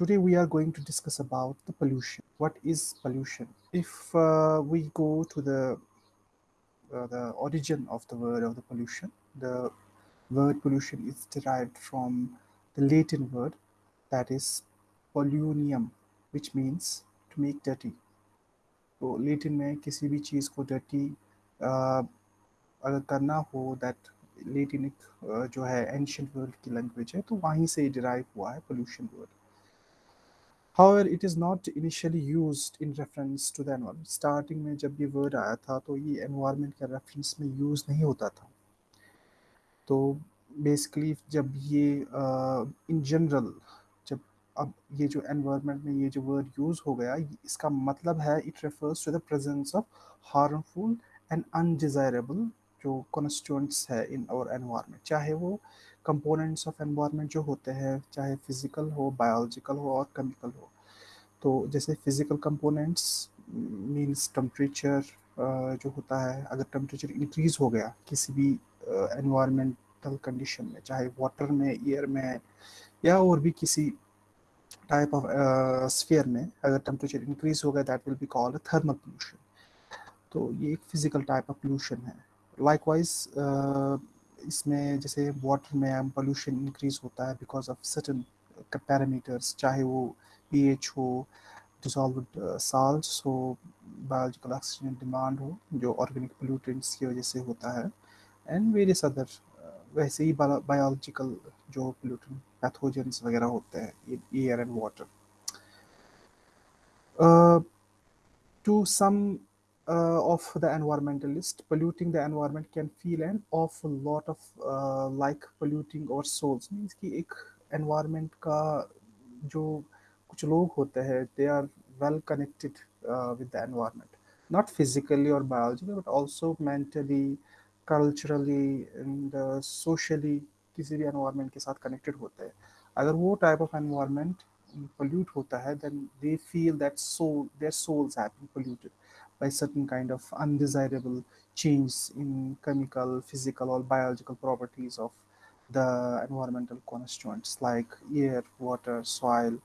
today we are going to discuss about the pollution. What is pollution? If uh, we go to the uh, the origin of the word of the pollution, the word pollution is derived from the Latin word that is polonium, which means to make dirty. तो Latin में किसी भी चीज़ को dirty अगर करना हो that लेटिनिक जो है एंशियंट वर्ल्ड की लैंग्वेज है तो वहीं से डिराइव हुआ है pollution word However, it is not initially used in reference to the environment. Starting में जब ये word आया था तो ये environment के reference में use नहीं होता था तो basically जब ये uh, in general जब अब ये जो environment में ये जो word use हो गया इसका मतलब है it refers to the presence of harmful and undesirable जो constituents है in our environment चाहे वो कंपोनेंट्स ऑफ़ एनवायरनमेंट जो होते हैं, चाहे फ़िज़िकल हो बायोलॉजिकल हो और केमिकल हो। तो जैसे फ़िज़िकल कंपोनेंट्स मींस टेम्परेचर जो होता है, अगर टेम्परेचर इंक्रीज हो गया किसी भी एनवायरमेंटल कंडीशन में, चाहे वाटर में एयर में, या और भी किसी टाइप ऑफ़ स्फीयर में अगर टेम्परेचर इंक्रीज हो गया that will be called thermal pollution तो ये एक फ़िज़िकल टाइप ऑफ़ पोल्यूशन है। लाइकवाइज इसमें जैसे वाटर में पोल्यूशन इंक्रीज होता है बिकॉज़ ऑफ़ सर्टन पैरामीटर्स चाहे वो पी एच हो डिजॉल्व साल्ट हो बायोलॉजिकल ऑक्सीजन डिमांड हो जो ऑर्गेनिक पोल्यूटेंट्स की वजह से होता है एंड वेरियस अदर वैसे ही बायोलॉजिकल जो पोल्यूटेंट पैथोजेंस वगैरह होते हैं air and water to some uh, of the environmentalist, polluting the environment can feel an awful lot of uh, like polluting our souls. Means कि एक environment का जो कुछ लोग होते हैं they are well connected uh, with the environment, not physically or biologically, but also mentally, culturally and uh, socially किसी भी environment के साथ connected होते हैं अगर वो type of environment pollute होता है then they feel that soul their souls have been polluted By certain kind of undesirable change in chemical, physical, or biological properties of the environmental constituents like air, water, soil,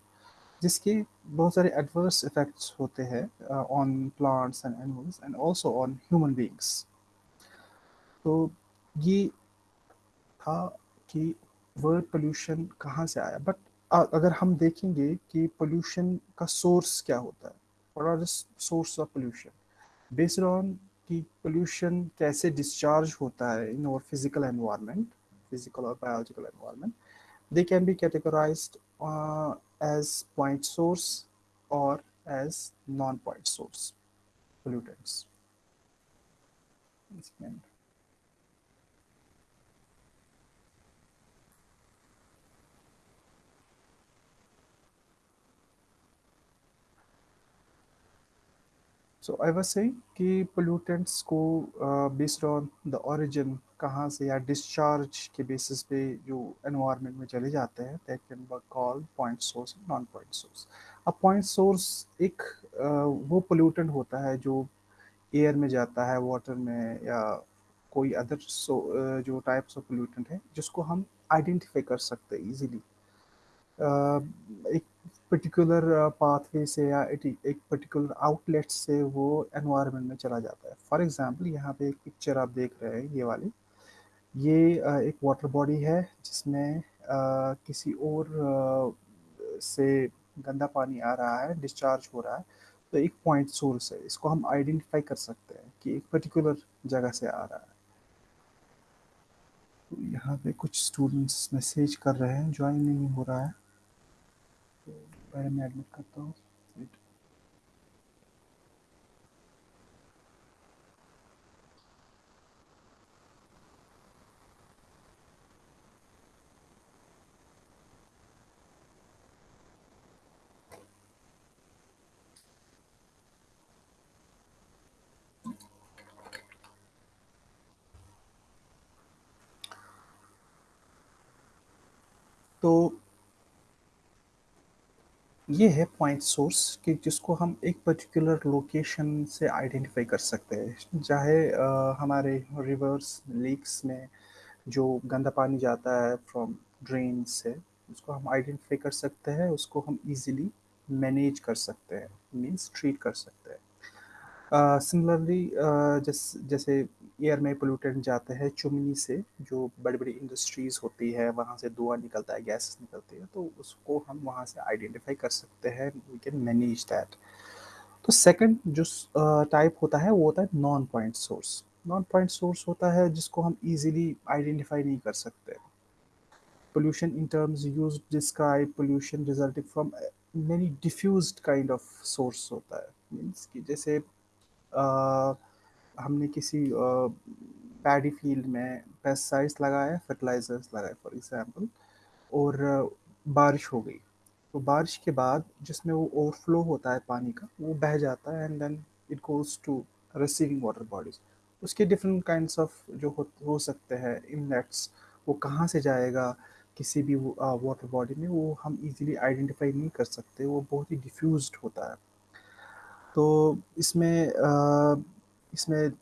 जिसके बहुत सारे adverse effects होते हैं uh, on plants and animals and also on human beings. तो ये था कि word pollution कहाँ से आया बट अगर हम देखेंगे कि पोल्यूशन का सोर्स क्या होता है what are the source based on कि पोल्यूशन कैसे डिस्चार्ज होता है इन और फिजिकल एनवायरनमेंट फिजिकल और biological environment they can be categorised as point source और as non point source pollutants. So I was saying कि पोल्यूटेंट्स को बेस्ड ऑन द ओरिजिन कहाँ से या डिस्चार्ज के बेसिस पे जो एनवायरनमेंट में चले जाते हैं that can be called point source and non point source अब पॉइंट सोर्स एक uh, वो पोल्यूटेंट होता है जो एयर में जाता है वाटर में या कोई अदर सो uh, जो टाइप्स ऑफ़ पोल्यूटेंट है जिसको हम आइडेंटिफाई कर सकते हैं uh, एक पर्टिकुलर पाथवे uh, से या एक पर्टिकुलर आउटलेट से वो एनवायरनमेंट में चला जाता है। फॉर एग्जांपल यहाँ पे एक पिक्चर आप देख रहे हैं ये वाली। ये uh, एक वाटर बॉडी है जिसमें uh, किसी और से गंदा पानी आ रहा है डिस्चार्ज हो रहा है तो एक पॉइंट सोर्स है। इसको हम आइडेंटिफाई कर सकते हैं कि एक पर्टिकुलर जगह से आ रहा है। तो यहाँ पे कुछ स्टूडेंट्स मैसेज कर रहे हैं ज्वाइन नहीं हो रहा है। पहले मैं एडमिट करता हूँ। तो ये है पॉइंट सोर्स कि जिसको हम एक पर्टिकुलर लोकेशन से आइडेंटिफाई कर सकते हैं। चाहे हमारे रिवर्स लेक्स में जो गंदा पानी जाता है फ्रॉम ड्रेन से, उसको हम आइडेंटिफाई कर सकते हैं, उसको हम इजीली मैनेज कर सकते हैं मींस ट्रीट कर सकते हैं। सिमिलरली जैसे एयर में पोल्यूटेंट जाते हैं चुमनी से जो बड़ी बड़ी इंडस्ट्रीज़ होती है वहाँ से धुआँ निकलता है गैसेस निकलती है तो उसको हम वहाँ से आइडेंटिफाई कर सकते हैं वी कैन मैनेज दैट तो सेकंड जो टाइप होता है वो होता है non point source non point source होता है जिसको हम इजीली आइडेंटिफाई नहीं कर सकते। Pollution in terms used describe pollution resulting from many diffused kind of source होता है। मीन्स कि जैसे आ, हमने किसी पैडी फ़ील्ड में पेस्टिसाइड्स लगाए फर्टिलाइजर्स लगाए फॉर एग्जांपल और बारिश हो गई। तो बारिश के बाद जिसमें वो ओवरफ्लो होता है पानी का वो बह जाता है and then it goes to receiving water bodies उसके डिफरेंट काइंड ऑफ़ जो हो, हो सकते हैं इनलेट्स वो कहाँ से जाएगा किसी भी वाटर बॉडी में वो हम इजीली आइडेंटिफाई नहीं कर सकते वो बहुत ही डिफ्यूज्ड होता है। तो इसमें इसमें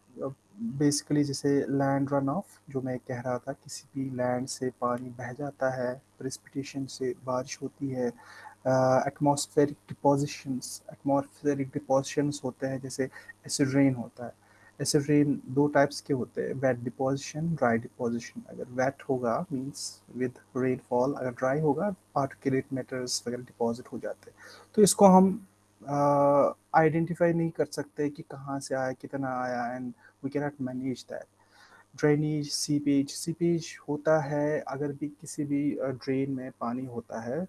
बेसिकली जैसे लैंड रन ऑफ़ जो मैं कह रहा था, किसी भी लैंड से पानी बह जाता है प्रेसिपिटेशन से बारिश होती है एटमॉस्फेरिक डिपोजिशंस एटमॉस्फेरिक डिपोजिशंस होते हैं, जैसे एसिड रेन होता है। एसिड रेन दो टाइप्स के होते हैं वेट डिपोजिशन ड्राई डिपोजिशन अगर वेट होगा मींस विद रेनफॉल अगर ड्राई होगा पार्टिकुलेट मैटर्स वगैरह डिपॉजिट हो जाते हैं। तो इसको हम आइडेंटिफाई नहीं कर सकते कि कहाँ से आया, कितना आया and we can not manage that drainage seepage seepage होता है, अगर भी किसी भी ड्रेन में पानी होता है,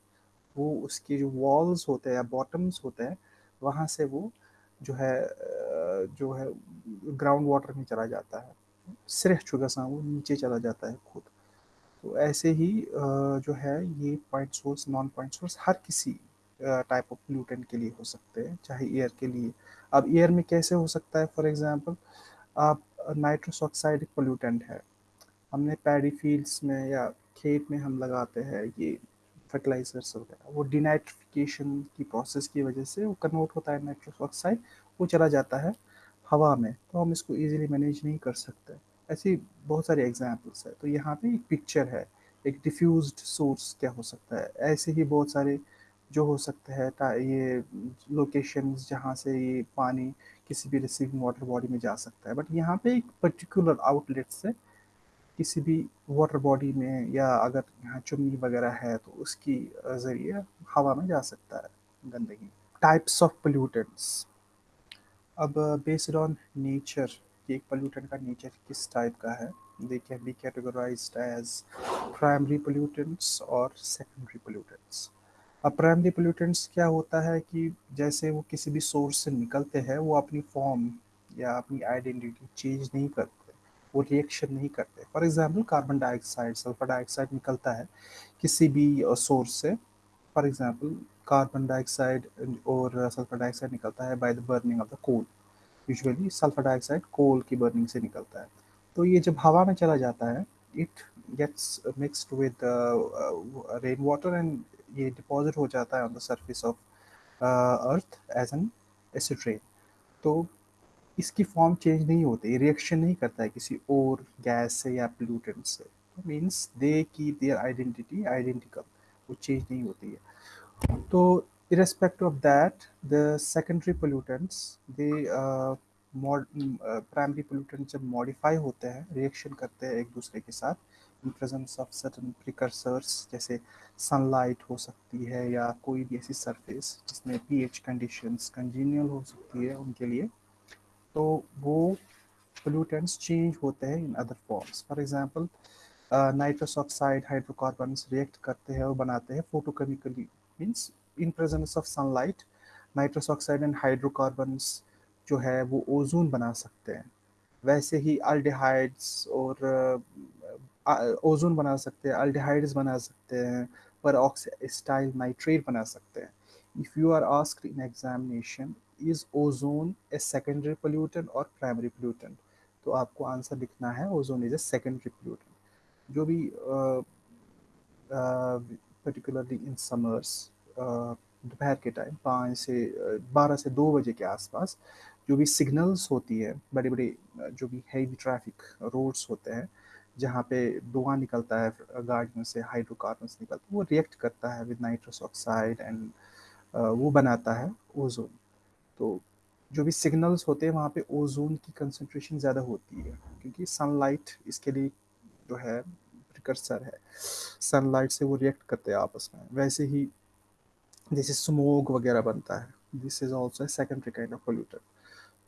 वो उसके जो वॉल्स होते हैं या बॉटम्स होते हैं, वहाँ से वो जो है जो है ग्राउंड वाटर में चला जाता है। सिर्फ़ चुका सा, वो नीचे चला जाता है खुद। तो ऐसे ही जो है, ये point source non point source हर किसी टाइप ऑफ़ पोल्यूटेंट के लिए हो सकते हैं, चाहे एयर के लिए। अब एयर में कैसे हो सकता है? फॉर एग्जांपल आप नाइट्रोस ऑक्साइड पोल्यूटेंट है। हमने पैडी फील्ड्स में या खेत में हम लगाते हैं, ये फर्टिलाइजर्स वगैरह। वो डिनाइट्रिफिकेशन की प्रोसेस की वजह से वो कन्वर्ट होता है नाइट्रोस ऑक्साइड वो चला जाता है हवा में। तो हम इसको इजीली मैनेज नहीं कर सकते। ऐसी बहुत सारे एग्जाम्पल्स है। तो यहाँ पे एक पिक्चर है, एक डिफ्यूज्ड सोर्स क्या हो सकता है? ऐसे ही बहुत सारे जो हो सकते हैं ये लोकेशंस जहाँ से ये पानी किसी भी रिसीविंग वाटर बॉडी में जा सकता है। बट यहाँ पे एक पर्टिकुलर आउटलेट से किसी भी वाटर बॉडी में या अगर यहाँ चुमनी वगैरह है तो उसकी ज़रिए हवा में जा सकता है गंदगी। टाइप्स ऑफ़ पोल्यूटेंट्स अब बेस्ड ऑन नेचर कि एक पोल्यूटेंट का नेचर किस टाइप का है they can be categorised as primary pollutants और सेकेंडरी पोल्यूटेंट्स प्राइमरी पोल्यूटेंट्स क्या होता है कि जैसे वो किसी भी सोर्स से निकलते हैं, वो अपनी फॉर्म या अपनी आइडेंटिटी चेंज नहीं करते, वो रिएक्शन नहीं करते। For example carbon dioxide sulphur dioxide निकलता है किसी भी सोर्स से। फॉर एग्जांपल कार्बन डाइऑक्साइड और सल्फ़र डाइऑक्साइड निकलता है by the burning of the coal usually sulphur dioxide coal की बर्निंग से निकलता है। तो ये जब हवा में चला जाता है it gets mixed with rain water and ये डिपॉजिट हो जाता है on the surface of earth as an acid rain तो इसकी फॉर्म चेंज नहीं होती रिएक्शन नहीं करता है किसी और गैस से या पोल्यूटेंट से. तो मीन्स दे की देयर आइडेंटिटी आइडेंटिकल वो चेंज नहीं होती है. तो irrespective of that the secondary pollutants they uh, mod, uh, जब modify होते हैं reaction करते हैं एक दूसरे के साथ in presence of certain precursors, जैसे सनलाइट हो सकती है या कोई भी ऐसी surface जिसमें pH conditions congenial हो सकती है उनके लिए तो वो pollutants change होते हैं in other forms. For example nitrous oxide hydrocarbon react करते हैं और बनाते हैं photochemically means in presence of sunlight nitrous oxide and hydrocarbons जो है वो ओजोन बना सकते हैं। वैसे ही अल्डिहाइड्स और ओजोन बना सकते हैं, अल्डिहाइड्स बना सकते हैं पर ऑक्सीस्टाइल नाइट्रेट बना सकते हैं। If you are ask in examination is ozone a secondary pollutant और प्राइमरी पोल्यूटेंट तो आपको आंसर लिखना है ozone is a secondary pollutant जो भी पर्टिकुलरली इन समर्स दोपहर के टाइम पाँच से, बारह से दो बजे के आसपास जो भी सिग्नल्स होती है बड़े बड़े जो भी हैवी ट्रैफ़िक रोड्स होते हैं जहाँ पे धुआँ निकलता है गाड़ियों से, हाइड्रोकार्बन निकलता है, वो रिएक्ट करता है विद नाइट्रस ऑक्साइड एंड वो बनाता है ओजोन तो जो भी सिग्नल्स होते हैं, वहाँ पे ओजोन की कंसनट्रेशन ज़्यादा होती है, क्योंकि सनलाइट इसके लिए जो है प्रिकर्सर है. सनलाइट से वो रिएक्ट करते हैं आपस में. वैसे ही जैसे स्मोक वगैरह बनता है this is also secondary kind of polluter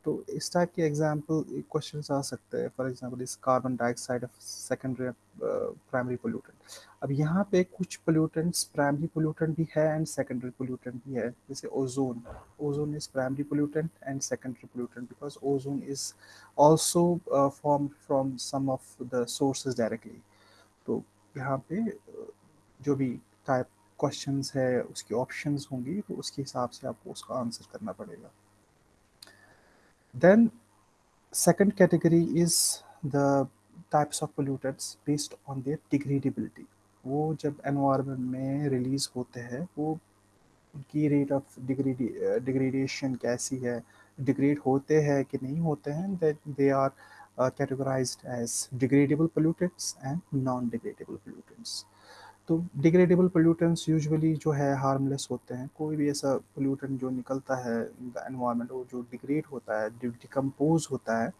तो इस टाइप के एग्ज़ाम्पल क्वेश्चन आ सकते हैं। फॉर एग्ज़ाम्पल इस carbon dioxide of secondary primary pollutant अब यहाँ पे कुछ पोल्यूटेंट्स प्राइमरी पोल्यूटेंट भी है एंड सेकेंडरी पोल्यूटेंट भी है। जैसे ozone ozone is primary pollutant and secondary pollutant because ozone is also form from some of the sources directly तो यहाँ पे uh, जो भी टाइप क्वेश्चंस है उसकी ऑप्शंस होंगी तो उसके हिसाब से आपको उसका आंसर करना पड़ेगा। Then second category is the types of pollutants based on their degradability. वो जब एनवायरनमेंट में रिलीज़ होते हैं वो उनकी रेट ऑफ़ डिग्रेडेशन कैसी है डिग्रेड होते हैं कि नहीं होते हैं that they are categorized as degradable pollutants and non-degradable pollutants. तो डिग्रेडेबल पोल्यूटेंट्स यूजुअली जो है हार्मलेस होते हैं। कोई भी ऐसा पोल्यूटेंट जो निकलता है एनवायरनमेंट वो जो डिग्रेड होता है डिकम्पोज होता है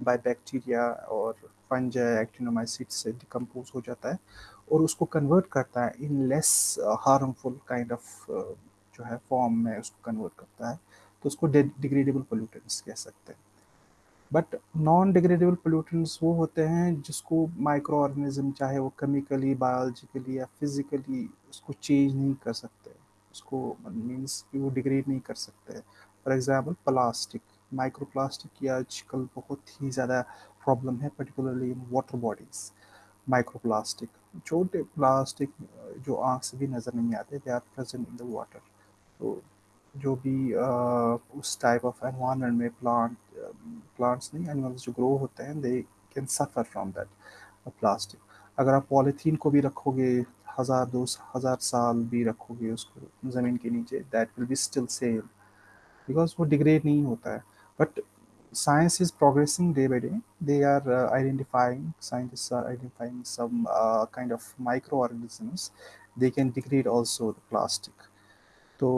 बाय बैक्टीरिया और फंज एक्टिनोमाइसिट से डिकम्पोज हो जाता है और उसको कन्वर्ट करता है in less harmful kind of जो है फॉर्म में उसको कन्वर्ट करता है। तो उसको डिग्रेडेबल पोल्यूटेंट्स कह सकते हैं। बट नॉन डिग्रेडेबल पोल्यूटेंट्स वो होते हैं जिसको माइक्रो ऑर्गेनिज्म चाहे वो केमिकली बायोलॉजिकली या फिजिकली उसको चेंज नहीं कर सकते। उसको मीन्स कि वो डिग्रेड नहीं कर सकते। For example plastic micro plastic की आजकल बहुत ही ज़्यादा प्रॉब्लम है particularly in water bodies micro plastic छोटे प्लास्टिक जो आँख से भी नज़र नहीं आते they are present in the water तो जो भी uh, उस टाइप ऑफ़ एनवायरनमेंट में प्लांट प्लांट्स नहीं एनिमल्स जो ग्रो होते हैं they can suffer from that plastic अगर आप पॉलीथीन को भी रखोगे हज़ार दो हज़ार साल भी रखोगे उसको ज़मीन के नीचे that will be still same because वो डिग्रेड नहीं होता है. But science is progressing day by day they are identifying scientist are identifying some kind of micro organisms they can degrade also the plastic तो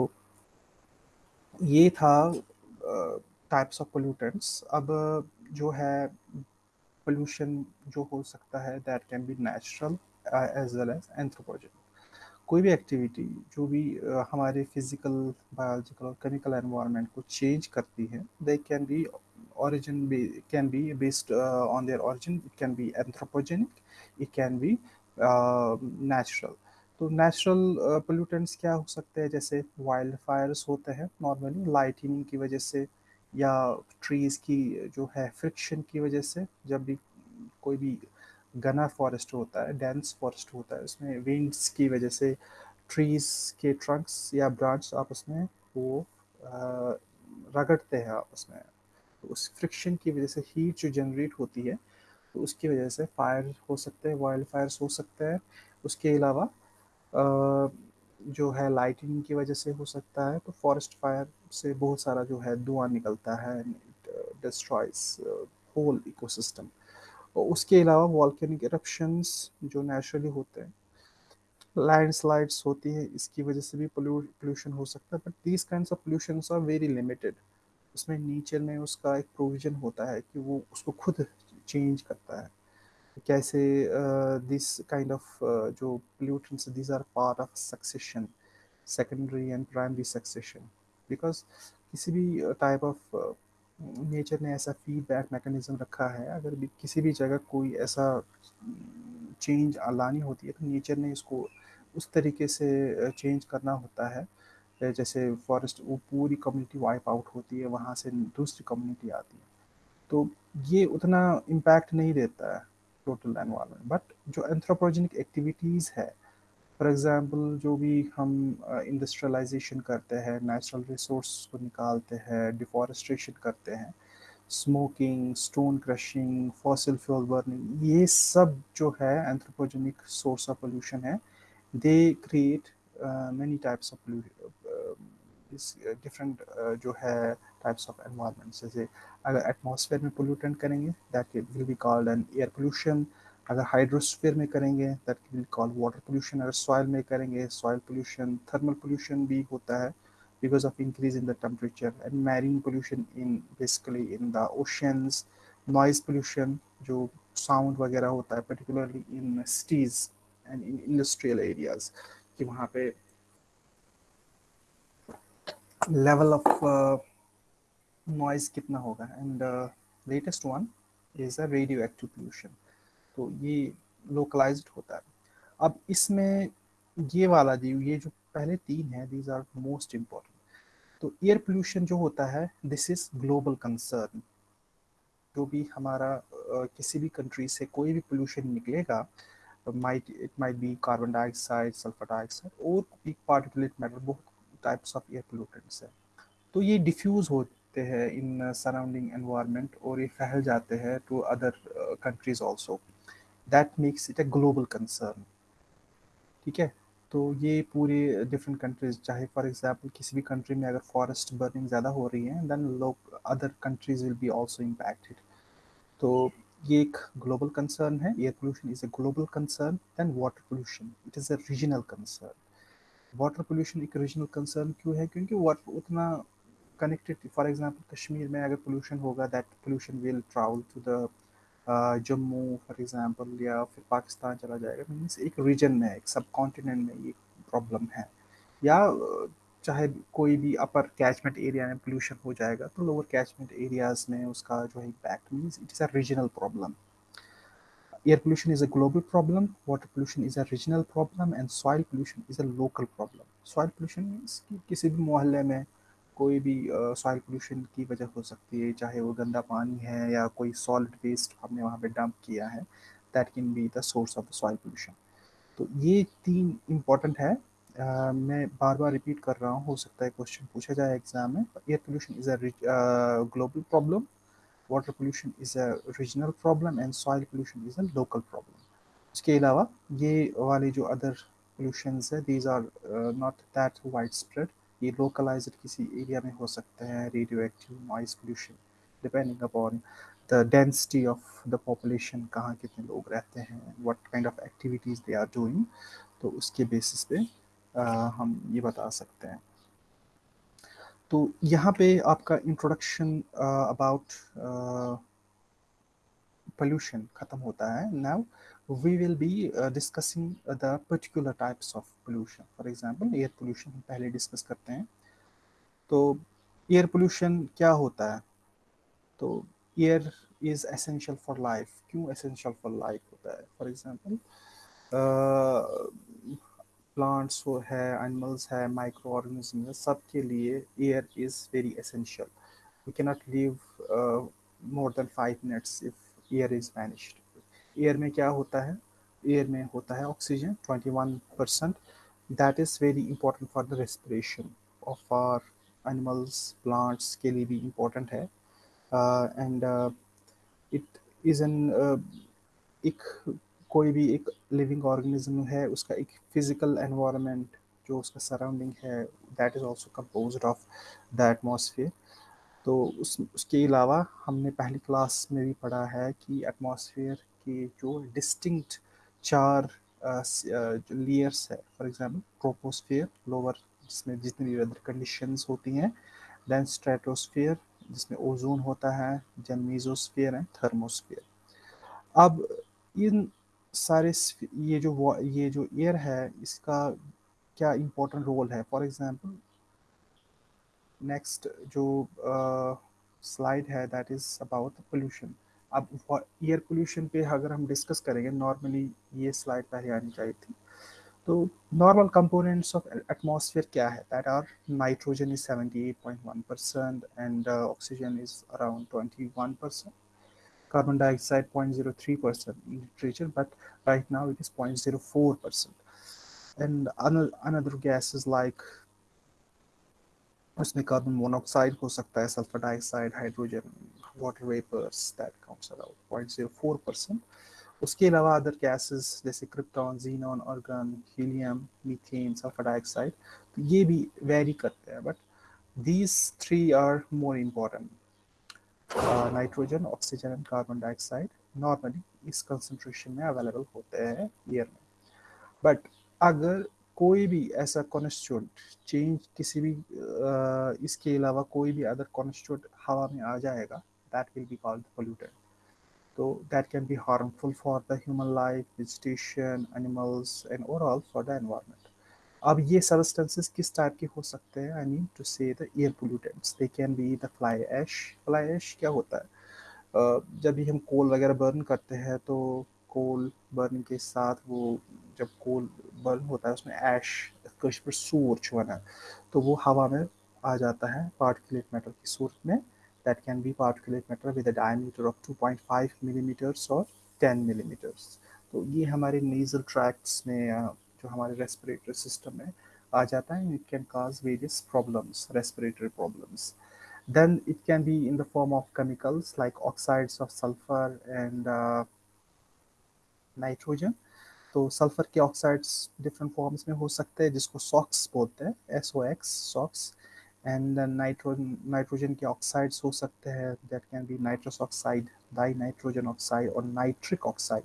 ये था types of pollutants अब जो है पोल्यूशन जो हो सकता है that can be natural as well as anthropogen कोई भी एक्टिविटी जो भी uh, हमारे फ़िज़िकल बायोलॉजिकल और केमिकल एनवायरनमेंट को चेंज करती है they can be origin be, can be based uh, on their origin. It can be anthropogenic it natural. तो नेचुरल पोल्यूटेंट्स क्या हो सकते हैं? जैसे वाइल्ड फायर्स होते हैं नॉर्मली लाइटिनिंग की वजह से या ट्रीज़ की जो है फ्रिक्शन की वजह से जब भी कोई भी गना फॉरेस्ट होता है डेंस फॉरेस्ट होता है, उसमें विंड्स की वजह से ट्रीज़ के ट्रंक्स या ब्रांच आपस में वो रगड़ते हैं आपस में। तो उस फ्रिक्शन की वजह से हीट जो जनरेट होती है तो उसकी वजह से फायर हो सकते हैं वाइल्ड फायर्स हो सकते हैं। उसके अलावा जो है लाइटिंग की वजह से हो सकता है तो फॉरेस्ट फायर से बहुत सारा जो है धुआँ निकलता है डिस्ट्रॉयज होल इकोसिस्टम उसके अलावा वॉल्केनिक इरप्शंस जो नेचुरली होते हैं लैंडस्लाइड्स होती है, इसकी वजह से भी पोल्यूशन हो सकता है but these kind of pollution are very limited उसमें नेचर में उसका एक प्रोविज़न होता है कि वो उसको खुद चेंज करता है। कैसे दिस काइंड ऑफ़ जो pollutants, these are part of succession, secondary and primary succession. Because किसी भी टाइप ऑफ़ नेचर ने ऐसा फीडबैक मैकेनिज्म रखा है, अगर भी किसी भी जगह कोई ऐसा चेंज लानी होती है तो नेचर ने इसको उस तरीके से चेंज करना होता है। जैसे फॉरेस्ट वो पूरी कम्युनिटी वाइप आउट होती है, वहाँ से दूसरी कम्युनिटी आती है। तो ये उतना इम्पैक्ट नहीं देता है। टोटल एनवायरनमेंट बट जो एंथ्रोपोजेनिक एक्टिविटीज़ है फॉर एग्ज़ाम्पल जो भी हम इंडस्ट्रियलाइजेशन uh, करते हैं नेचुरल रिसोर्स को निकालते हैं डिफॉरेस्ट्रेशन करते हैं smoking stone crushing fossil fuel burning ये सब जो है एंथ्रोपोजेनिक सोर्स ऑफ़ पोल्यूशन है they create many types of different जो है टाइप्स ऑफ़ एनवायरनमेंट जैसे अगर एटमॉस्फेयर में पोल्यूटेंट करेंगे that will be called an air pollution अगर हाइड्रोस्फीयर में करेंगे that will call water pollution अगर सॉइल में करेंगे सॉइल पोल्यूशन थर्मल पोल्यूशन भी होता है because of increase in the temperature and marine pollution in, basically in the oceans. Noise pollution, जो साउंड वगैरह होता है particularly in cities and in industrial areas कि वहाँ पे लेवल ऑफ़ नॉइज़ कितना होगा? And latest one is a radio active pollution तो ये लोकलाइज्ड होता है। अब इसमें ये वाला जी, ये जो पहले तीन है दीज आर मोस्ट इम्पोर्टेंट तो एयर पोल्यूशन जो होता है दिस इज़ ग्लोबल कंसर्न जो भी हमारा किसी भी कंट्री से कोई भी पोल्यूशन निकलेगा might it might be carbon dioxide sulphur dioxide और पार्टिकुलेट मैटर बहुत टाइप्स ऑफ़ एयर पोल्यूटेंट्स है। तो ये डिफ्यूज होते हैं इन सराउंडिंग एनवायरनमेंट और ये फैल जाते हैं to other countries also that makes it a global concern ठीक है? तो ये पूरे डिफरेंट कंट्रीज़ चाहे फॉर एग्जांपल किसी भी कंट्री में अगर फॉरेस्ट बर्निंग ज़्यादा हो रही है देन लोग other countries will be also impacted तो ये एक ग्लोबल कंसर्न है air pollution is a global concern then water pollution it is a regional concern water pollution एक रीजनल कंसर्न क्यों है? क्योंकि वाटर उतना कनेक्टेड फॉर एग्जांपल कश्मीर में अगर पोल्यूशन होगा that pollution will travel to the Jammu for example या फिर पाकिस्तान चला जाएगा। मीन्स एक रीजन में, एक सब कॉन्टिनेंट में ये प्रॉब्लम है। या चाहे कोई भी अपर कैचमेंट एरिया में पोल्यूशन हो जाएगा तो लोअर कैचमेंट एरियाज़ में उसका जो है impact means it is a regional problem air pollution is a global problem, water pollution is a regional problem, and soil pollution is a local problem soil pollution means कि किसी भी मोहल्ले में कोई भी सॉइल पोल्यूशन की वजह हो सकती है चाहे वो गंदा पानी है या कोई सॉलिड वेस्ट हमने वहाँ पे डंप किया है that can be the source of the soil pollution तो ये तीन इंपॉर्टेंट है। uh, मैं बार बार रिपीट कर रहा हूँ हो सकता है क्वेश्चन पूछा जाए एग्ज़ाम में। Air pollution is a global problem water pollution is a regional problem and soil pollution is a local problem इसके अलावा ये वाले जो अदर पोल्यूशंस है these are not that wide spread ये लोकलाइज किसी एरिया में हो सकते हैं radio active noise pollution depending upon the density of the population कहाँ कितने लोग रहते हैं what kind of activities they are doing तो उसके बेसिस पे आ, हम ये बता सकते हैं। तो यहाँ पे आपका इंट्रोडक्शन अबाउट पोल्यूशन ख़त्म होता है। Now we will be uh, discussing uh, the particular types of pollution for example air pollution हम पहले डिस्कस करते हैं तो एयर पोल्यूशन क्या होता है तो air is essential for life क्यों एसेंशियल फॉर लाइफ होता है फॉर एग्जांपल प्लांट्स वो है एनिमल्स है माइक्रो ऑर्गेनिज्म है सब के लिए air is very essential we cannot live more than five minutes if air is managed Air में क्या होता है? एयर में होता है oxygen 21 percent that is very important for the respiration of our animals plants के लिए भी इम्पोर्टेंट है. एंड इट इज़ एन एक कोई भी एक लिविंग ऑर्गेनिज्म है, उसका एक फ़िज़िकल एनवायरनमेंट जो उसका सराउंडिंग है that is also compose of the atmosphere तो उस, उसके अलावा हमने पहली क्लास में भी पढ़ा है कि एटमॉस्फेयर के जो डिस्टिंक्ट चार लेयर्स है फॉर एग्जांपल ट्रोपोस्फेयर लोअर जिसमें जितनी भी वेदर कंडीशंस होती हैं देन स्ट्रेटोस्फेयर जिसमें ओजोन होता है देन मीजोस्फेयर एंड थर्मोस्फेयर अब इन सारे ये जो ये जो एयर है इसका क्या इम्पोर्टेंट रोल है? फॉर एग्जांपल नेक्स्ट जो स्लाइड uh, है दैट इज़ अबाउट पोल्यूशन अब एयर पोल्यूशन पे अगर हम डिस्कस करेंगे नॉर्मली ये स्लाइड पहले आनी चाहिए थी। तो नॉर्मल कंपोनेंट्स ऑफ़ एटमॉस्फेयर क्या है? That are nitrogen is 78.1 percent and oxygen is around 21 percent carbon dioxide 0.03 percent in literature but right now it is 0.04 percent. And another, gases like उसमें carbon monoxide हो सकता है sulphur dioxide hydrogen water vapours that counts around point zero four percent उसके अलावा other gases जैसे krypton xenon argon helium methane sulphur dioxide तो ये भी वेरी करते हैं but these three are more important nitrogen oxygen and carbon dioxide normally इस concentration में अवेलेबल होते हैं एयर में. बट अगर कोई भी ऐसा कॉन्स्टिट्यूंट चेंज किसी भी इसके अलावा कोई भी अदर कॉन्स्टिट्यूंट हवा में आ जाएगा that will be called pollutant तो that can be harmful for the human life vegetation animals and overall for the environment अब ये सबस्टेंसेस किस टाइप के हो सकते हैं? I mean to say the air pollutants they can be the fly ash fly ash क्या होता है? जब भी हम कोल वगैरह बर्न करते हैं तो कोल बर्न के साथ वो जब कोल बर्न होता है, उसमें ऐश कश पर सूर छुआना तो वो हवा में आ जाता है पार्टिकुलेट मैटर की सूरत में that can be particulate matter with a diameter of 2.5 millimetres और 10 मिलीमीटर्स तो ये हमारे नेजल ट्रैक्ट्स में जो हमारे रेस्पिरेटरी सिस्टम में आ जाता है it can cause various problems respiratory problems then it can be in the form of chemicals like oxides of sulfur and uh, nitrogen. तो सल्फ़र के ऑक्साइड्स डिफरेंट फॉर्म्स में हो सकते हैं जिसको सॉक्स बोलते हैं S O X SOx and nitrogen nitrogen के ऑक्साइड्स हो सकते हैं that can be nitrous oxide dinitrogen oxide और नाइट्रिक ऑक्साइड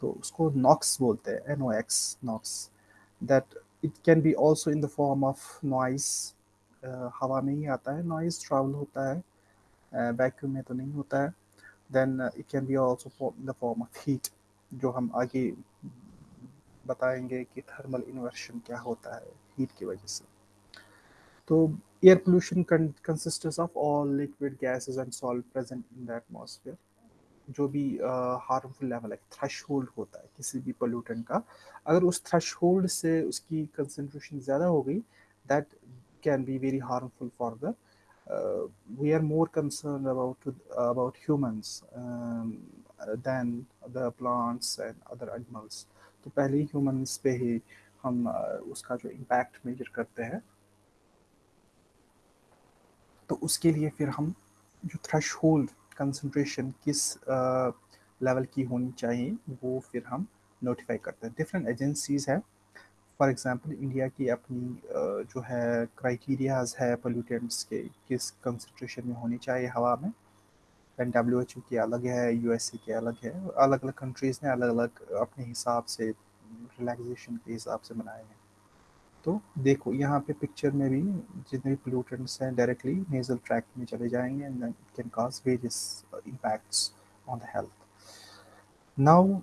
तो उसको नॉक्स बोलते हैं N O X NOx that it can be also in the form of noise हवा में ही आता है नॉइस ट्रैवल होता है. वैक्यूम uh, में तो नहीं होता है. Then it can be also the form of heat जो हम आगे बताएँगे कि थर्मल इन्वर्शन क्या होता है हीट की वजह से. तो air pollution consistence of all liquid gases and salt present in the atmosphere जो भी हार्मफुल लेवल है थ्रेश होल्ड होता है किसी भी पोल्यूटेंट का अगर उस थ्रेश होल्ड से उसकी कंसनट्रेशन ज़्यादा हो गई that can be very harmful for the we are more concern about about humans than the plants and other animals तो पहले ह्यूमंस पे ही हम uh, उसका जो इम्पैक्ट मेजर करते हैं। तो उसके लिए फिर हम जो थ्रेश होल्ड कंसनट्रेशन किस लेवल की होनी चाहिए वो फिर हम नोटिफाई करते हैं। डिफरेंट एजेंसीज है। फॉर एग्जांपल इंडिया की अपनी uh, जो है क्राइटेरियाज है पोल्यूटेंट्स के किस कंसनट्रेशन में होनी चाहिए हवा में। एंड डब्ल्यू एच के अलग है यू एस ए के अलग है। अलग अलग कंट्रीज़ ने अलग अलग अपने हिसाब से रिलैक्सेशन के हिसाब से बनाए हैं। तो देखो, यहाँ पे पिक्चर में भी जितने भी पोल्यूटेंट्स हैं डायरेक्टली नेजल ट्रैक में चले जाएँगे and it can cause various impacts on the health now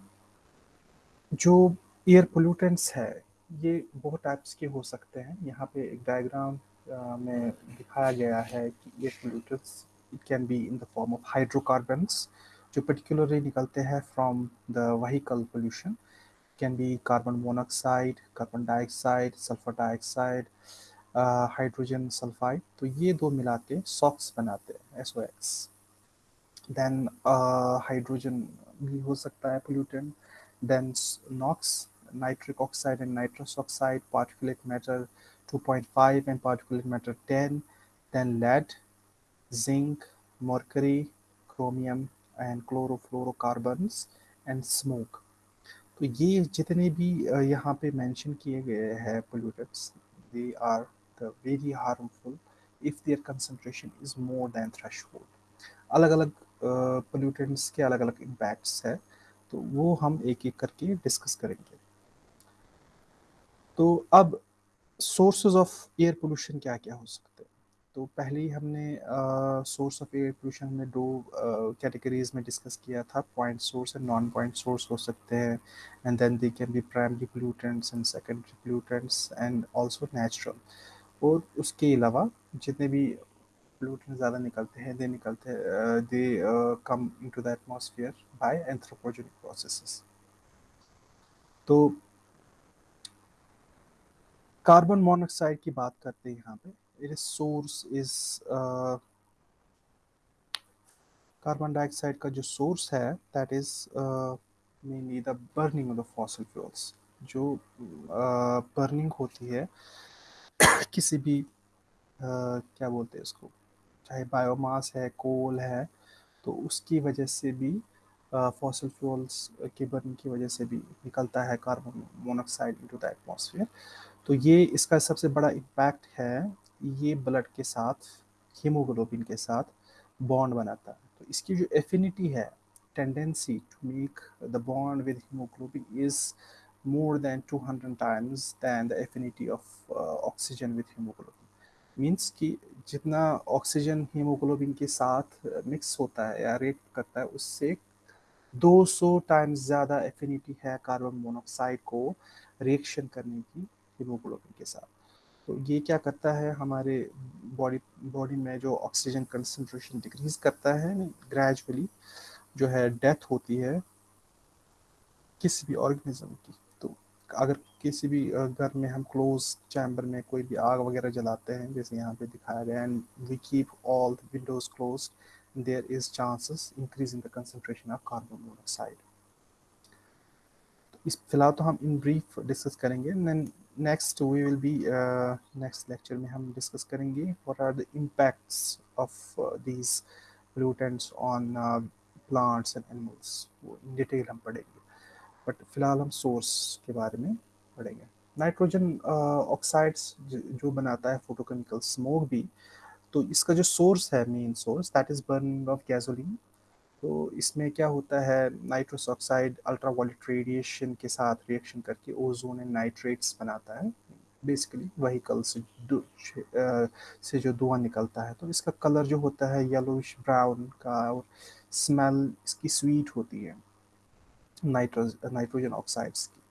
जो एयर पोल्यूटेंट्स है, ये बहुत टाइप्स के हो सकते हैं। यहाँ पे एक डायग्राम में दिखाया गया है कि air pollutants it can be in the form of hydrocarbons जो particularly निकलते हैं from the vehicle pollution. Can be carbon monoxide carbon dioxide sulfur dioxide uh, hydrogen sulfide तो ये दो मिला के SOx बनाते हैं SOx then uh, hydrogen भी हो सकता है pollutant then NOx nitric oxide and nitrous oxide particulate matter 2.5 and particulate matter 10 then lead zinc, mercury, chromium and chlorofluorocarbons and smoke. तो ये जितने भी यहाँ पे मेंशन किए गए हैं pollutants they are the very harmful if their concentration is more than threshold अलग अलग पोल्यूटेंट्स के अलग अलग इम्पैक्ट्स है तो वो हम एक एक करके डिस्कस करेंगे। तो अब सोर्सेज ऑफ़ एयर पोल्यूशन क्या क्या हो सकते हैं? तो पहले ही हमने सोर्स ऑफ़ एयर पोल्यूशन में दो कैटेगरीज में डिस्कस किया था। Point source and non point source हो सकते हैं। And then they can be primary pollutants and secondary pollutants and also natural और उसके अलावा जितने भी पोल्यूटेंट ज़्यादा निकलते हैं दे निकलते they come into the atmosphere by anthropogenic processes तो कार्बन मोनोक्साइड की बात करते हैं यहाँ पे। Is uh, कार्बन डाइऑक्साइड का जो सोर्स है that is mainly the burning of the fossil fuels जो बर्निंग uh, होती है किसी भी uh, क्या बोलते हैं इसको चाहे बायोमास है कोल है तो उसकी वजह से भी फॉसिल uh, फ्यूल्स के बर्निंग की वजह से भी निकलता है carbon monoxide into the atmosphere तो ये इसका सबसे बड़ा इम्पैक्ट है ये ब्लड के साथ हीमोग्लोबिन के साथ बॉन्ड बनाता है। तो इसकी जो एफिनिटी है tendency to make the bond with hemoglobin is more than 200 times than the affinity of uh, oxygen with hemoglobin means कि जितना ऑक्सीजन हीमोग्लोबिन के साथ मिक्स होता है या रेट करता है उससे 200 टाइम्स ज़्यादा एफिनिटी है कार्बन मोनोक्साइड को रिएक्शन करने की हीमोग्लोबिन के साथ। तो ये क्या करता है, हमारे बॉडी बॉडी में जो ऑक्सीजन कंसंट्रेशन डिक्रीज करता है ग्रेजुअली जो है डेथ होती है किसी भी ऑर्गेनिज्म की। तो अगर किसी भी घर में हम क्लोज चैम्बर में कोई भी आग वगैरह जलाते हैं, जैसे यहाँ पे दिखाया गया and we keep all the windows close there is chances increase in the concentration of carbon monoxide is, फ़िलहाल तो हम इन ब्रीफ डिस्कस करेंगे next we will be next lecture में हम डिस्कस करेंगे what are the impacts of these pollutants on plants and animals वो in detail हम पढ़ेंगे। बट फ़िलहाल हम सोर्स के बारे में पढ़ेंगे। नाइट्रोजन ऑक्साइड्स जो बनाता है फोटोकेमिकल स्मोक भी तो इसका जो सोर्स है main source that is burning of gasoline तो इसमें क्या होता है नाइट्रस ऑक्साइड अल्ट्रावायलेट रेडिएशन के साथ रिएक्शन करके ओजोन एंड नाइट्रेट्स बनाता है। बेसिकली वहीकल से से जो धुआँ निकलता है तो इसका कलर जो होता है येलोइश ब्राउन का और स्मेल इसकी स्वीट होती है नाइट्रोज नाइट्रोजन ऑक्साइड्स की।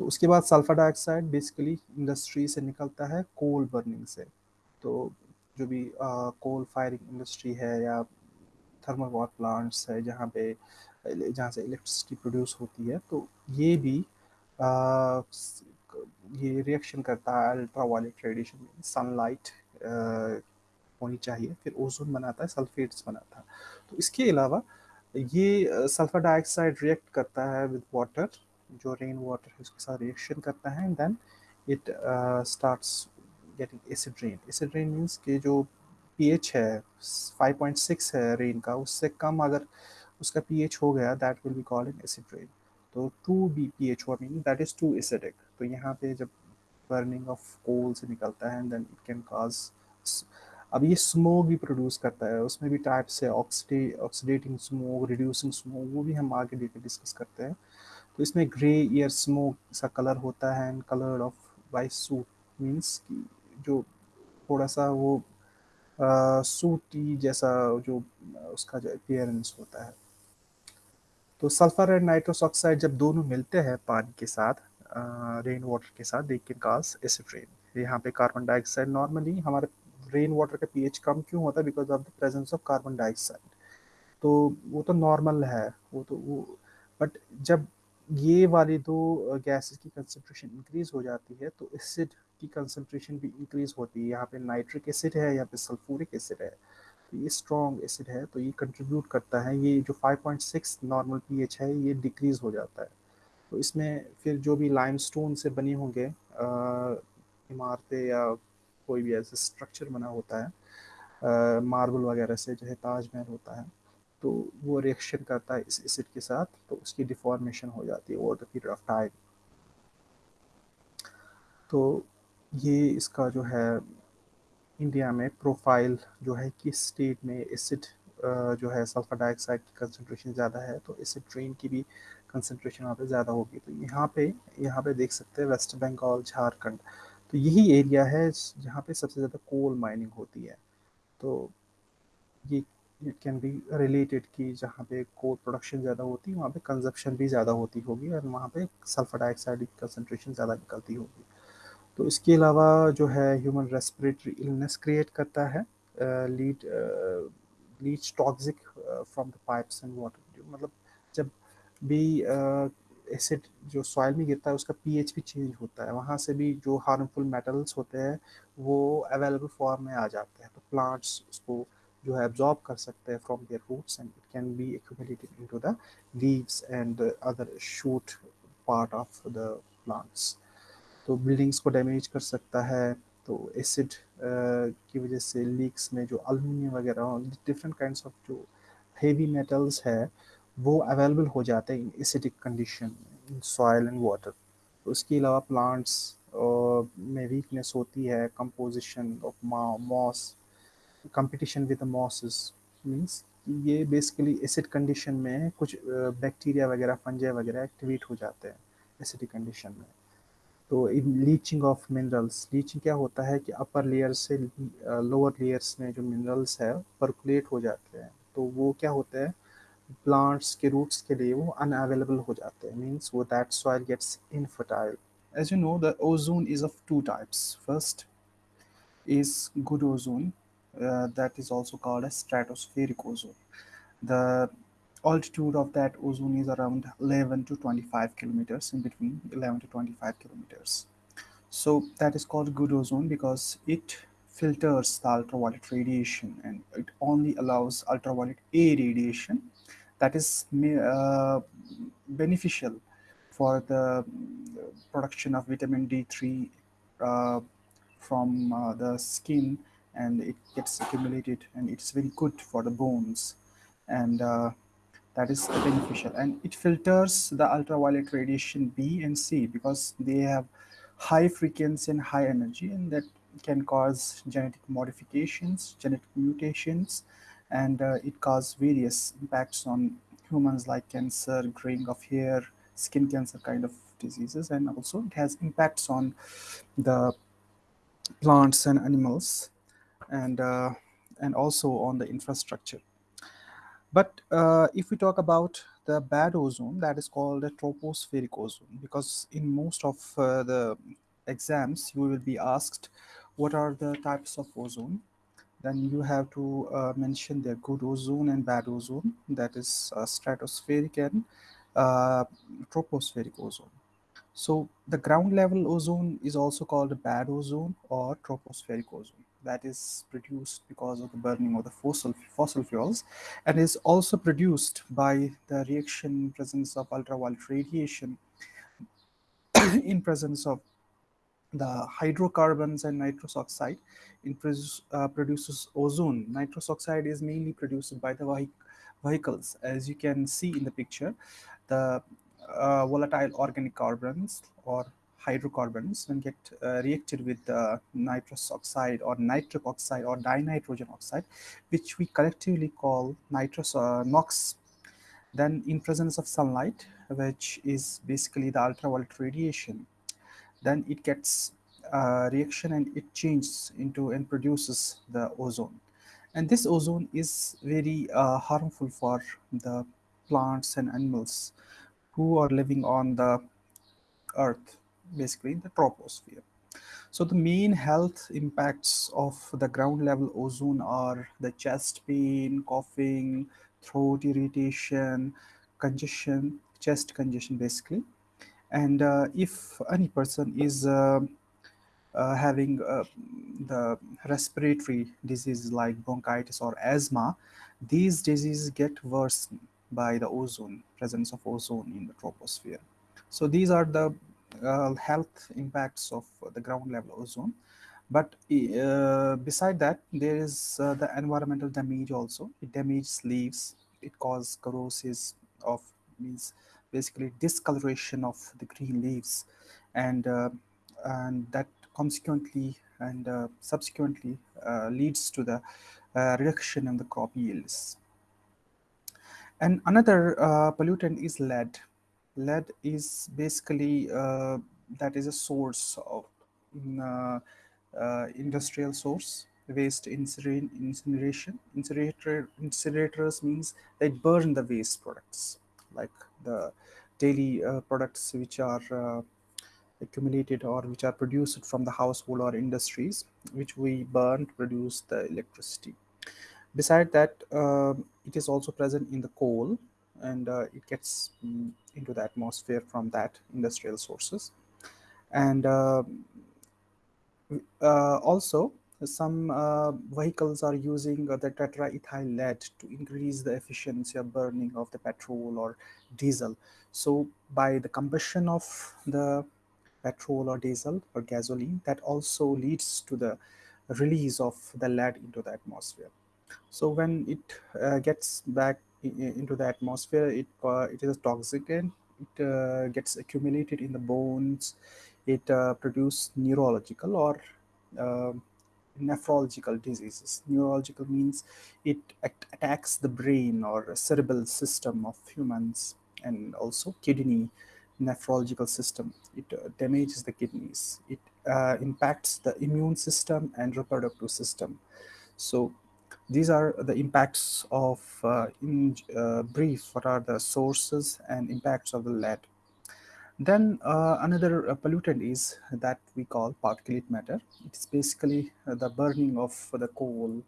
तो उसके बाद सल्फ़र डाइऑक्साइड बेसिकली इंडस्ट्री से निकलता है कोल बर्निंग से। तो जो भी कोल फायरिंग इंडस्ट्री है या थर्मल पावर प्लांट्स है जहाँ पे जहाँ से इलेक्ट्रिसिटी प्रोड्यूस होती है तो ये भी आ, ये रिएक्शन करता है अल्ट्रा वायलेट रेडिएशन में सनलाइट होनी चाहिए फिर ओजोन बनाता है सल्फेट्स बनाता है। तो इसके अलावा ये सल्फ़र डाइऑक्साइड रिएक्ट करता है विद वाटर जो रेन वाटर है उसके साथ रिएक्शन करता है and then it starts getting acid rain acid rain means कि जो पीएच है 5.6 है रेन का, उससे कम अगर उसका पीएच हो गया that will be called in acid rain तो टू बी पी एच हुआ meaning that is too acidic तो यहाँ पे जब बर्निंग ऑफ़ कोल से निकलता है देन इट कैन काज अब ये स्मोक भी प्रोड्यूस करता है, उसमें भी टाइप्स है oxide oxidating smoke reducing smoke वो भी हम आगे लेकर डिस्कस करते हैं। तो इसमें ग्रे ईयर स्मोक सा कलर होता है and colour of white soot means कि जो थोड़ा सा वो सूटी जैसा जो उसका जो अपियरेंस होता है। तो सल्फ़र एंड नाइट्रोस ऑक्साइड जब दोनों मिलते हैं पानी के साथ रेन वाटर के साथ they can cause acid rain यहाँ पे कार्बन डाइऑक्साइड नॉर्मली हमारे रेन वाटर का पीएच कम क्यों होता है? Because of the presence of carbon dioxide तो वो तो नॉर्मल है, वो तो वो बट जब ये वाली दो गैसेस की कंसनट्रेशन इंक्रीज हो जाती है तो एसिड की कंसनट्रेशन भी इंक्रीज होती है। यहाँ पे नाइट्रिक एसिड है, यहाँ पे सल्फ्यूरिक एसिड है। तो ये स्ट्रॉन्ग एसिड है तो ये कंट्रीब्यूट करता है। ये जो 5.6 नॉर्मल पीएच है, ये डिक्रीज हो जाता है। तो इसमें फिर जो भी लाइमस्टोन से बने होंगे इमारतें या कोई भी ऐसा स्ट्रक्चर बना होता है मार्बल वगैरह से, जो है ताजमहल होता है तो वो रिएक्शन करता है इस एसिड के साथ तो उसकी डिफॉर्मेशन हो जाती है over the period of time तो ये इसका जो है इंडिया में प्रोफ़ाइल जो है किस स्टेट में एसिड जो है सल्फ़र डाइऑक्साइड की कंसनट्रेशन ज़्यादा है तो एसिड ट्रेन की भी कंसनट्रेशन वहाँ पे ज़्यादा होगी। तो यहाँ पे यहाँ पे देख सकते हैं वेस्ट बंगाल झारखंड तो यही एरिया है जहाँ पे सबसे ज़्यादा कोल माइनिंग होती है। तो ये इट कैन बी रिलेटेड कि जहाँ पे कोल प्रोडक्शन ज़्यादा होती है, वहाँ पे कंजप्शन भी ज़्यादा होती होगी और वहाँ पे सल्फ़र डाइऑक्साइड की कंसनट्रेशन ज़्यादा निकलती होगी। तो इसके अलावा जो है ह्यूमन रेस्पिरेटरी इलनेस क्रिएट करता है lead lead toxic from the pipes and water मतलब जब भी एसिड uh, जो सॉइल में गिरता है उसका पीएच भी चेंज होता है। वहाँ से भी जो हार्मफुल मेटल्स होते हैं वो अवेलेबल फॉर्म में आ जाते हैं। तो प्लांट्स उसको जो है एब्जॉर्ब कर सकते हैं from their roots and it can be accumulated into the leaves and other shoot part of the plants तो बिल्डिंग्स को डैमेज कर सकता है तो एसिड की वजह से लीक्स में जो अल्मीनियम वगैरह डिफरेंट काइंड्स ऑफ़ जो हेवी मेटल्स है, वो अवेलेबल हो जाते हैं acidic condition soil and water तो उसके अलावा प्लांट्स में वीकनेस होती है composition of moss competition with mosses means ये बेसिकली एसिड कंडीशन में कुछ बैक्टीरिया वगैरह फंजे वगैरह एक्टिवेट हो जाते हैं एसिडिक कंडीशन में। तो in leaching of minerals leaching क्या होता है कि अपर लेयर से लोअर लेयर्स में जो मिनरल्स है परकुलेट हो जाते हैं। तो वो क्या होते हैं? प्लांट्स के रूट्स के लिए वो अनअवेलेबल हो जाते हैं। मीन्स वो that soil gets infertile as you know the ozone is of two types first is good ozone uh, that is also called stratospheric ozone. The altitude of that ozone is around 11 to 25 kilometers in between 11 to 25 kilometers. So that is called good ozone because it filters the ultraviolet radiation and it only allows ultraviolet a radiation that is uh, beneficial for the production of vitamin D3 uh, from uh, the skin and it gets accumulated and it's very good for the bones. And uh, that is beneficial and it filters the ultraviolet radiation B and C because they have high frequency and high energy and that can cause genetic modifications, genetic mutations, and uh, it causes various impacts on humans like cancer, graying of hair, skin cancer kind of diseases, and also it has impacts on the plants and animals, and uh, and also on the infrastructure. But uh, if we talk about the bad ozone, that is called the tropospheric ozone, because in most of uh, the exams you will be asked what are the types of ozone. Then you have to uh, mention the good ozone and bad ozone that is uh, stratospheric and uh, tropospheric ozone so the ground level ozone is also called bad ozone or tropospheric ozone that is produced because of the burning of the fossil fossil fuels and is also produced by the reaction presence of ultraviolet radiation in presence of the hydrocarbons and nitrous oxide in uh, produces ozone. Nitrous oxide is mainly produced by the vehicles. As you can see in the picture, the uh, volatile organic carbons or hydrocarbons when get uh, reacted with nitrous oxide or nitric oxide or dinitrogen oxide, which we collectively call nitrous uh, NOx. Then in presence of sunlight, which is basically the ultraviolet radiation, then it gets uh, reaction and it changes into and produces the ozone and this ozone is very uh, harmful for the plants and animals who are living on the earth basically in the troposphere. So the main health impacts of the ground level ozone are the chest pain coughing throat irritation congestion chest congestion basically. And uh, if any person is uh, uh, having the respiratory diseases like bronchitis or asthma, these diseases get worse by the ozone, presence of ozone in the troposphere. So these are the uh, health impacts of the ground level ozone. But uh, beside that, there is uh, the environmental damage also. It damages leaves, it causes corrosive of means basically discoloration of the green leaves and uh, and that consequently and uh, subsequently uh, leads to the reduction in the crop yields and another uh, pollutant is lead. Lead is basically uh, that is a source of industrial source waste incineration incinerator incinerators means they burn the waste products like the daily uh, products which are uh, accumulated or which are produced from the household or industries which we burn to produce the electricity. Beside that uh, it is also present in the coal and uh, it gets um, into the atmosphere from that industrial sources and uh, uh also some uh, vehicles are using the tetraethyl lead to increase the efficiency of burning of the petrol or diesel. So by the combustion of the petrol or diesel or gasoline, that also leads to the release of the lead into the atmosphere. So when it uh, gets back into the atmosphere, it, uh, it is toxic and it uh, gets accumulated in the bones. It produces neurological or um, nephrological diseases. Neurological means it attacks the brain or cerebral system of humans and also kidney nephrological system. It uh, damages the kidneys. It uh, impacts the immune system and reproductive system. So these are the impacts of, uh, in uh, brief, what are the sources and impacts of the lead. Then uh, another uh, pollutant is that we call particulate matter. It's basically the burning of the coal.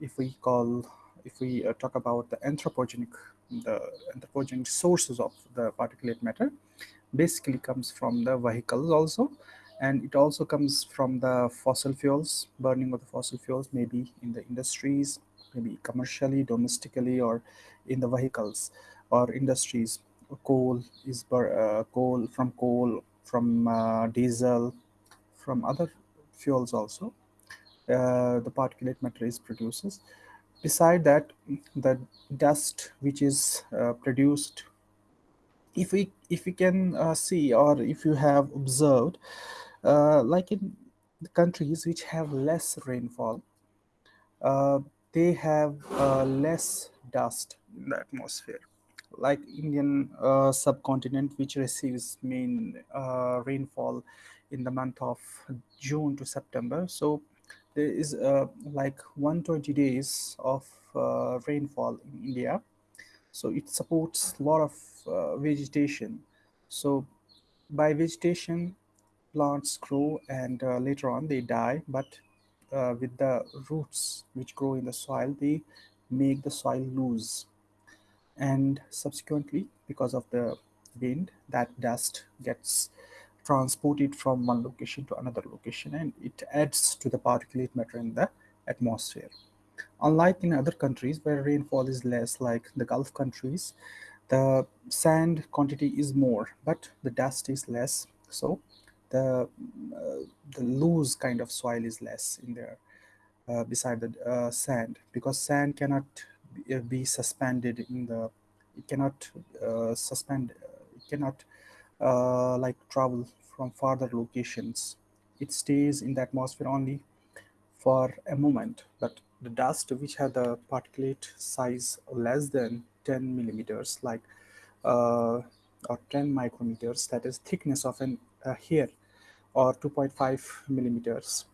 if we call, if we talk about the anthropogenic the anthropogenic sources of the particulate matter basically comes from the vehicles also and it also comes from the fossil fuels burning of the fossil fuels maybe in the industries maybe commercially domestically or in the vehicles or industries. Coal is uh, coal from coal from uh, diesel from other fuels also uh, the particulate matter is produces. Beside that the dust which is uh, produced if we if we can uh, see or if you have observed uh, like in the countries which have less rainfall uh, they have uh, less dust in the atmosphere like indian uh, subcontinent which receives main rainfall in the month of june to september so there is uh, like 120 days of uh, rainfall in India. So it supports a lot of uh, vegetation. So by vegetation, plants grow and uh, later on they die. But uh, with the roots which grow in the soil, they make the soil loose. And subsequently, because of the wind, that dust gets transported from one location to another location and it adds to the particulate matter in the atmosphere. Unlike in other countries where rainfall is less, like the Gulf countries, the sand quantity is more, but the dust is less. So the, uh, the loose kind of soil is less in there uh, beside the uh, sand because sand cannot be, uh, suspended in the, it cannot uh, suspend, it cannot uh, like travel from farther locations. It stays in the atmosphere only for a moment, but the dust which have the particulate size less than 10 millimeters, like uh, or 10 micrometers, that is thickness of an a hair, or 2.5 millimeters.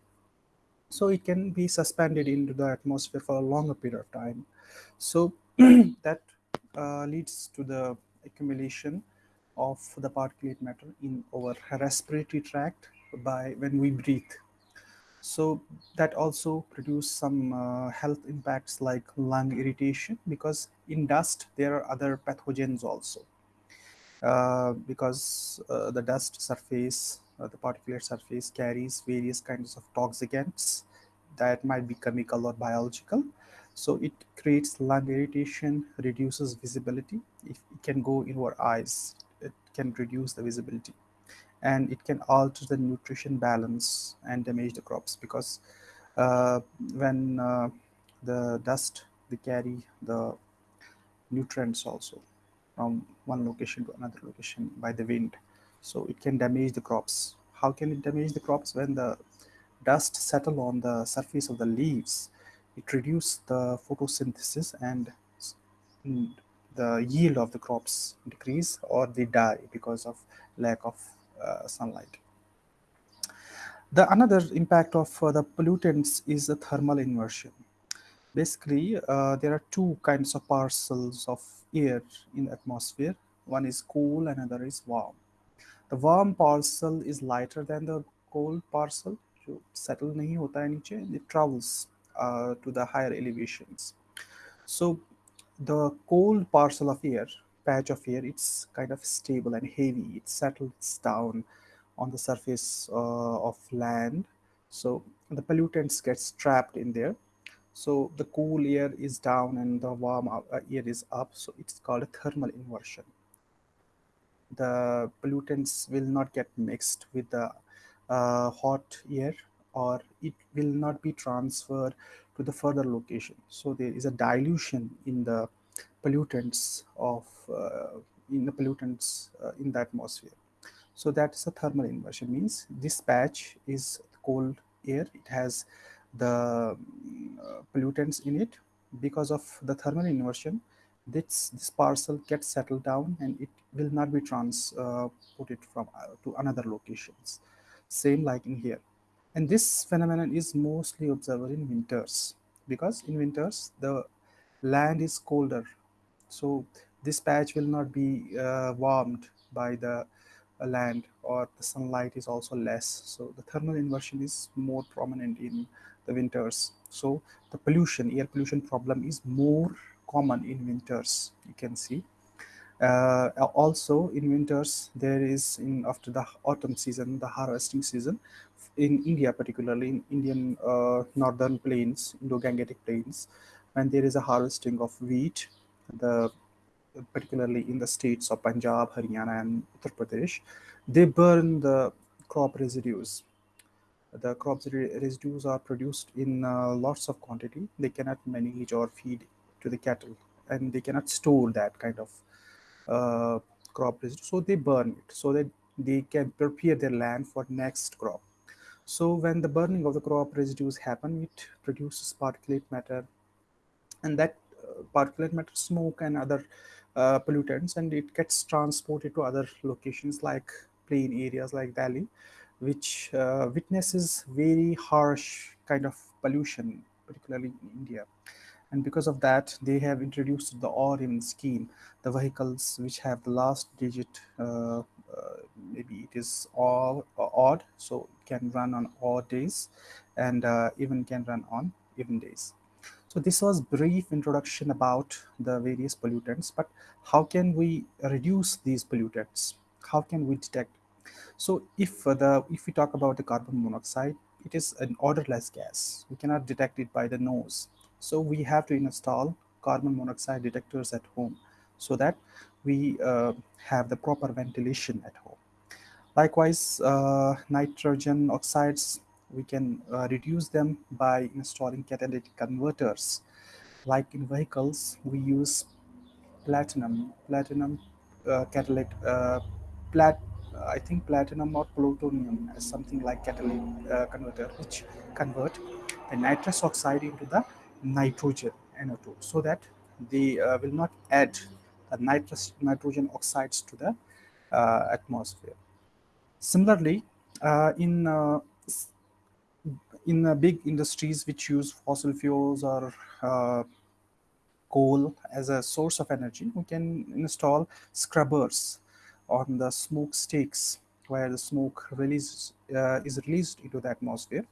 So it can be suspended into the atmosphere for a longer period of time. So that uh, leads to the accumulation of the particulate matter in our respiratory tract by when we breathe. So that also produce some uh, health impacts like lung irritation because in dust there are other pathogens also. Uh, because uh, the dust surface, the particulate surface carries various kinds of toxicants that might be chemical or biological. So it creates lung irritation, reduces visibility. If it can go in our eyes, it can reduce the visibility and it can alter the nutrition balance and damage the crops because uh, when uh, the dust they carry the nutrients also from one location to another location by the wind so it can damage the crops how can it damage the crops when the dust settle on the surface of the leaves it reduces the photosynthesis and the yield of the crops decrease or they die because of lack of uh, sunlight. The another impact of uh, the pollutants is the thermal inversion. Basically, uh, there are two kinds of parcels of air in the atmosphere. One is cool, another is warm. The warm parcel is lighter than the cold parcel. So settle nahi hota hai niche, it travels uh, to the higher elevations. So the cold parcel of air, patch of air, it's kind of stable and heavy. It settles down on the surface uh, of land. So the pollutants gets trapped in there. So the cool air is down and the warm uh, air is up. So it's called a thermal inversion. The pollutants will not get mixed with the uh, hot air or it will not be transferred to the further location. So there is a dilution in the pollutants of uh, in the pollutants uh, in the atmosphere. So that is a thermal inversion means this patch is cold air it has the uh, pollutants in it because of the thermal inversion this this parcel gets settled down and it will not be transported uh, from uh, to another locations. Same like in here. And this phenomenon is mostly observed in winters because in winters the land is colder. So this patch will not be uh, warmed by the uh, land or the sunlight is also less. So the thermal inversion is more prominent in the winters. So the pollution air pollution problem is more common in winters you can see. Uh, also in winters there is in after the autumn season the harvesting season in india particularly in indian uh, northern plains indo-gangetic plains when there is a harvesting of wheat the particularly in the states of punjab haryana and uttar pradesh they burn the crop residues. The crop residues are produced in uh, lots of quantity. They cannot manage or feed to the cattle and they cannot store that kind of uh, crop residue. So they burn it so that they can prepare their land for next crop. So when the burning of the crop residues happen it produces particulate matter and that uh, particulate matter smoke and other uh, pollutants and it gets transported to other locations like plain areas like valley which uh, witnesses very harsh kind of pollution particularly in india and because of that they have introduced the even scheme the vehicles which have the last digit uh, uh, maybe it is all uh, odd so it can run on odd days and uh, even can run on even days. So this was brief introduction about the various pollutants but how can we reduce these pollutants? How can we detect? So if the if we talk about the carbon monoxide it is an odorless gas. We cannot detect it by the nose so we have to install carbon monoxide detectors at home so that we uh, have the proper ventilation at home. Likewise, uh, nitrogen oxides, we can uh, reduce them by installing catalytic converters. Like in vehicles, we use platinum, platinum uh, catalytic, uh, plat I think platinum or plutonium as something like catalytic uh, converter, which convert the nitrous oxide into the nitrogen NO2 so that they uh, will not add the nitrous nitrogen oxides to the uh, atmosphere. Similarly, uh, in uh, in uh, big industries which use fossil fuels or uh, coal as a source of energy, we can install scrubbers on the smokestacks where the smoke release is released into the atmosphere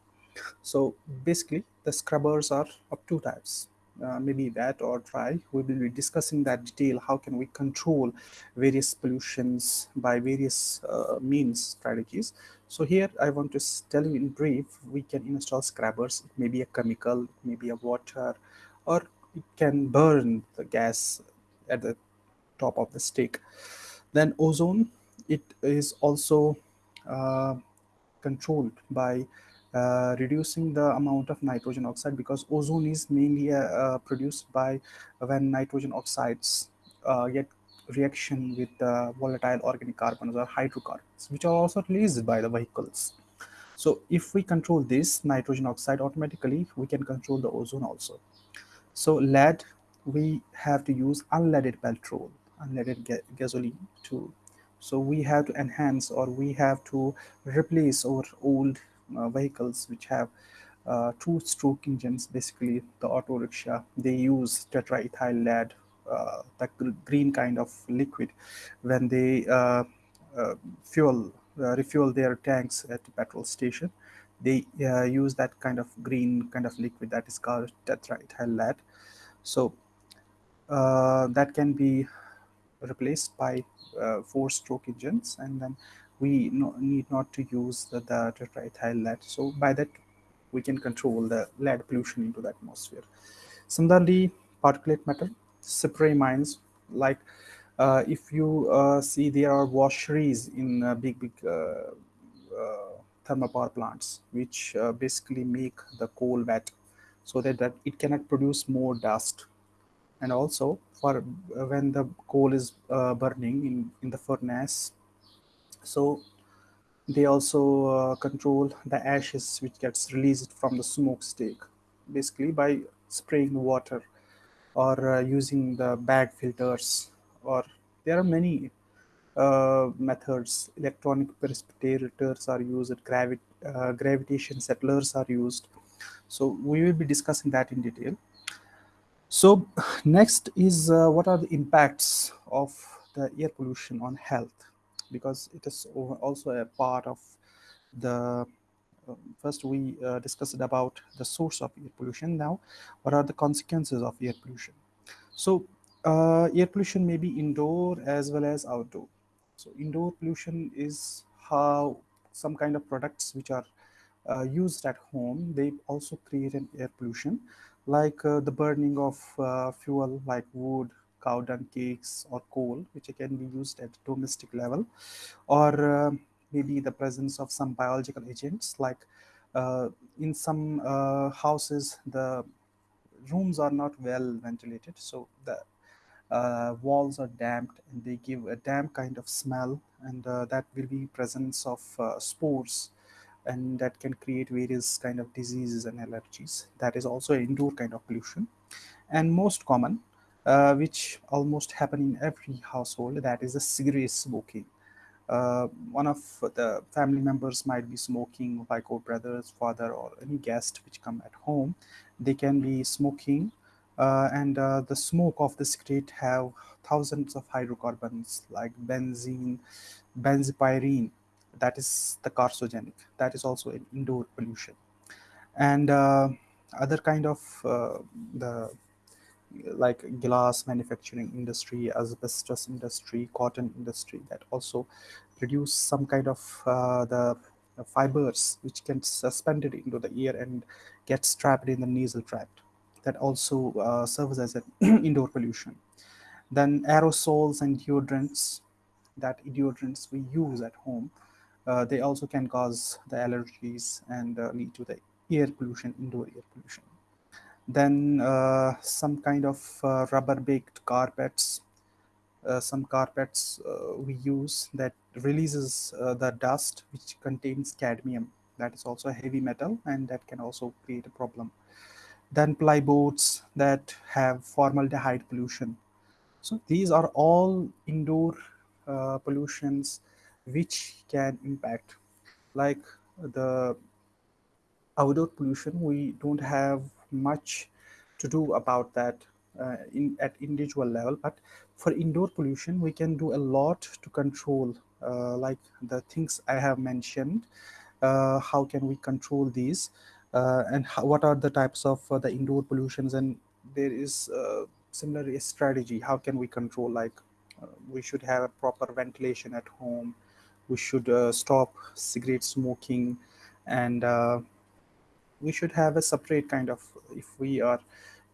so basically the scrubbers are of two types. Uh, maybe wet or dry. We will be discussing that detail. How can we control various pollutions by various uh, means strategies? So here i want to tell you in brief we can install scrubbers. It may be a chemical it may be a water or it can burn the gas at the top of the stick. Then ozone it is also uh, controlled by uh, reducing the amount of nitrogen oxide because ozone is mainly uh, uh produced by when nitrogen oxides get reaction with volatile organic carbons or hydrocarbons which are also released by the vehicles so if we control this nitrogen oxide automatically we can control the ozone also so lead we have to use unleaded petrol unleaded ga gasoline too. so we have to enhance or we have to replace our old vehicles which have uh, two stroke engines basically the auto rickshaw. They use tetraethyl lead uh, the green kind of liquid when they uh, uh, fuel uh, refuel their tanks at the petrol station. They use that kind of green kind of liquid that is called tetraethyl lead. So that can be replaced by four stroke engines and then we no, need not to use the, the tetraethyl lead. So by that, we can control the lead pollution into the atmosphere. Similarly, particulate matter, spray mines, like uh, if you uh, see there are washeries in uh, big, big uh, uh, thermal power plants, which uh, basically make the coal wet so that, that it cannot produce more dust. And also for when the coal is burning in, in the furnace, so they also uh, control the ashes which gets released from the smokestack basically by spraying water or uh, using the bag filters or there are many uh, methods. Electronic precipitators are used uh, gravitation settlers are used. So we will be discussing that in detail. So next is uh, what are the impacts of the air pollution on health because it is also a part of the uh, first we uh, discussed about the source of air pollution. Now what are the consequences of air pollution? So uh, air pollution may be indoor as well as outdoor. So indoor pollution is how some kind of products which are uh, used at home they also create an air pollution like uh, the burning of uh, fuel like wood cow dung cakes or coal which can be used at domestic level or uh, maybe the presence of some biological agents like uh, in some uh, houses the rooms are not well ventilated so the uh, walls are damped and they give a damp kind of smell and uh, that will be presence of uh, spores and that can create various kind of diseases and allergies. That is also indoor kind of pollution. And most common uh, which almost happen in every household that is a cigarette smoking. Uh, one of the family members might be smoking like our brothers father or any guest which come at home. They can be smoking uh, and uh, the smoke of the cigarette have thousands of hydrocarbons like benzene benzopyrene that is the carcinogenic. That is also an indoor pollution. And uh, other kind of the like glass manufacturing industry asbestos industry cotton industry that also produce some kind of uh, the fibers which can suspended into the ear and get trapped in the nasal tract that also uh, serves as an indoor pollution then aerosols and deodorants that deodorants we use at home uh, they also can cause the allergies and uh, lead to the air pollution, indoor air pollution. Then uh, some kind of uh, rubber baked carpets, uh, some carpets uh, we use that releases the dust which contains cadmium. That is also a heavy metal and that can also create a problem. Then plyboards that have formaldehyde pollution. So these are all indoor pollutions which can impact like the outdoor pollution we don't have much to do about that uh, in at individual level. But for indoor pollution we can do a lot to control uh, like the things i have mentioned uh, how can we control these uh, and how, what are the types of uh, the indoor pollutions and there is uh, similar strategy. How can we control like we should have a proper ventilation at home. We should stop cigarette smoking and we should have a separate kind of if we are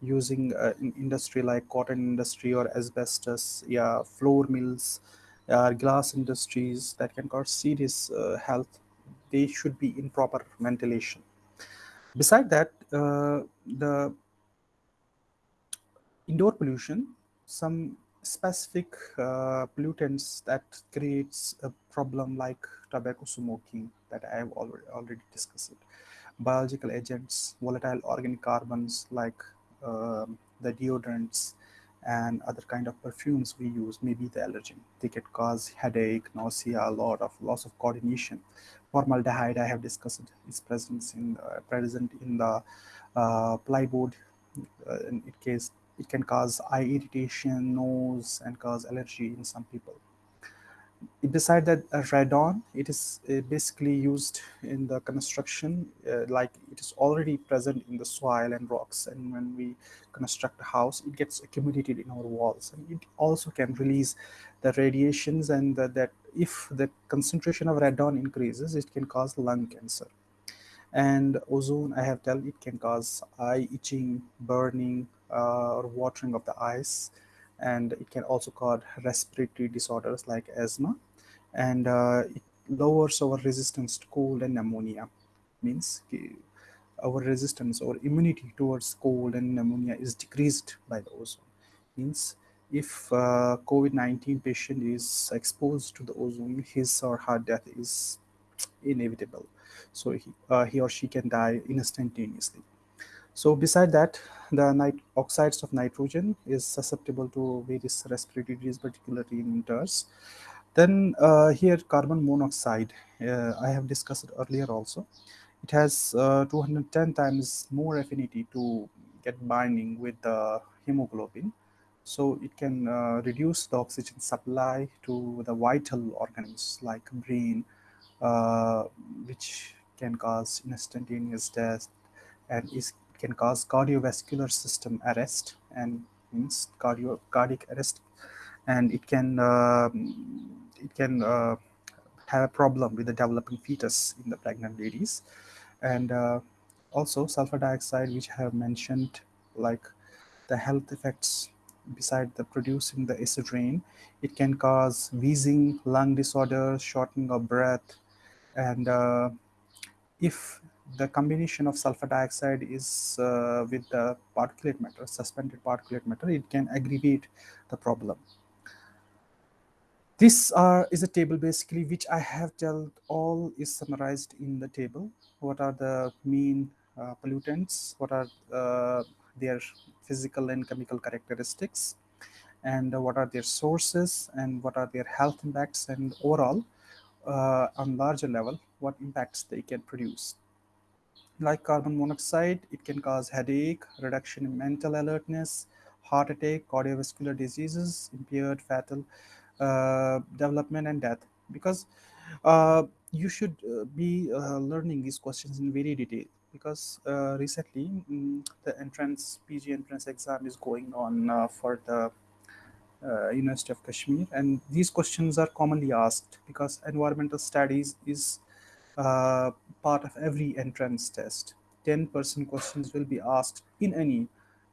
using uh, industry like cotton industry or asbestos yeah floor mills uh, glass industries that can cause serious uh, health they should be in proper ventilation beside that uh, the indoor pollution some specific uh, pollutants that creates a problem like tobacco smoking that I have already, already discussed. It. Biological agents, volatile organic carbons like um, the deodorants and other kind of perfumes we use, maybe the allergen. They can cause headache, nausea, a lot of loss of coordination. Formaldehyde, I have discussed its presence in the, present in the uh, plyboard. Uh, in case it can cause eye irritation, nose, and cause allergy in some people. Beside that, uh, radon, it is uh, basically used in the construction, uh, like it is already present in the soil and rocks. And when we construct a house, it gets accumulated in our walls. And it also can release the radiations and the, that if the concentration of radon increases, it can cause lung cancer and ozone i have told it can cause eye itching burning uh, or watering of the eyes and it can also cause respiratory disorders like asthma and uh, it lowers our resistance to cold and pneumonia means our resistance or immunity towards cold and pneumonia is decreased by the ozone means if COVID-19 patient is exposed to the ozone, his or her death is inevitable. So he, uh, he or she can die instantaneously. So beside that, the oxides of nitrogen is susceptible to various respiratory diseases, particularly in winters. Then uh, here carbon monoxide, uh, I have discussed earlier also. It has uh, 210 times more affinity to get binding with the hemoglobin. So it can uh, reduce the oxygen supply to the vital organs like brain, uh, which can cause instantaneous death and is, can cause cardiovascular system arrest and means cardio cardiac arrest. And it can uh, it can uh, have a problem with the developing fetus in the pregnant ladies. And uh, also sulfur dioxide which I have mentioned like the health effects beside the producing the acid rain it can cause wheezing lung disorders shortening of breath. And uh, if the combination of sulfur dioxide is uh, with the particulate matter suspended particulate matter it can aggravate the problem. This uh, is a table basically which I have told all is summarized in the table. What are the main uh, pollutants, what are uh, their physical and chemical characteristics, and what are their sources, and what are their health impacts, and overall, uh, on larger level, what impacts they can produce. Like carbon monoxide, it can cause headache, reduction in mental alertness, heart attack, cardiovascular diseases, impaired fatal uh, development and death. Because uh, you should uh, be learning these questions in very detail. Because recently mm, the entrance PG entrance exam is going on for the uh, University of Kashmir. And these questions are commonly asked because environmental studies is uh, part of every entrance test. 10% questions will be asked in any,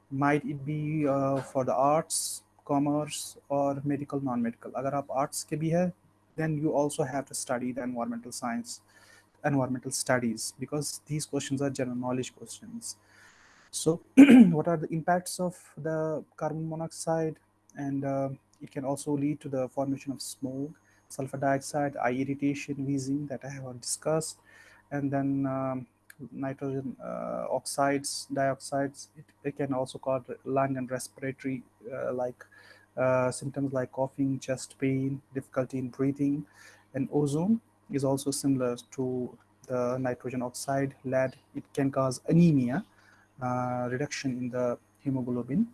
might it be uh, for the arts, commerce, or medical, non-medical. Agar aap arts ke then you also have to study the environmental science, environmental studies, because these questions are general knowledge questions. So what are the impacts of the carbon monoxide? And uh, it can also lead to the formation of smoke sulfur dioxide eye irritation wheezing that i have discussed and then um, nitrogen uh, oxides, dioxides. It, it, can also cause lung and respiratory uh, like uh, symptoms like coughing, chest pain, difficulty in breathing, and ozone is also similar to the nitrogen oxide, lead. It can cause anemia, uh, reduction in the hemoglobin,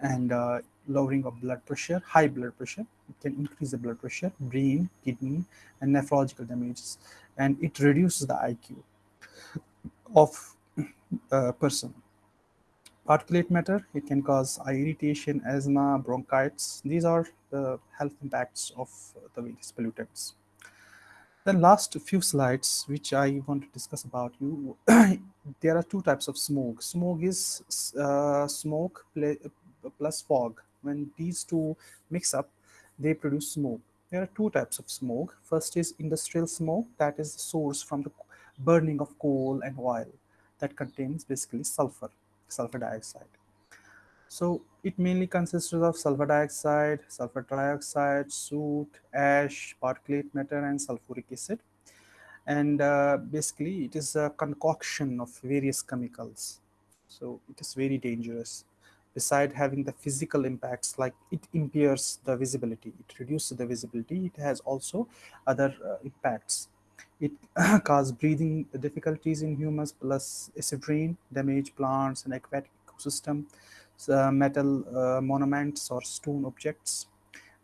and uh, lowering of blood pressure, high blood pressure. It can increase the blood pressure, brain, kidney, and nephrological damages, and it reduces the IQ of a person. Particulate matter, it can cause eye irritation, asthma, bronchitis. These are the health impacts of the various pollutants. The last few slides, which I want to discuss about you, there are two types of smoke. Smoke is uh, smoke plus fog. When these two mix up, they produce smoke. There are two types of smoke. First is industrial smoke, that is the source from the burning of coal and oil that contains basically sulfur, sulfur dioxide. So it mainly consists of sulfur dioxide, sulfur trioxide, soot, ash, particulate matter, and sulfuric acid. And uh, basically it is a concoction of various chemicals. So it is very dangerous. Beside having the physical impacts, like it impairs the visibility, it reduces the visibility, it has also other uh, impacts it causes breathing difficulties in humans plus acid rain, damage plants and aquatic ecosystem, uh, metal uh, monuments or stone objects.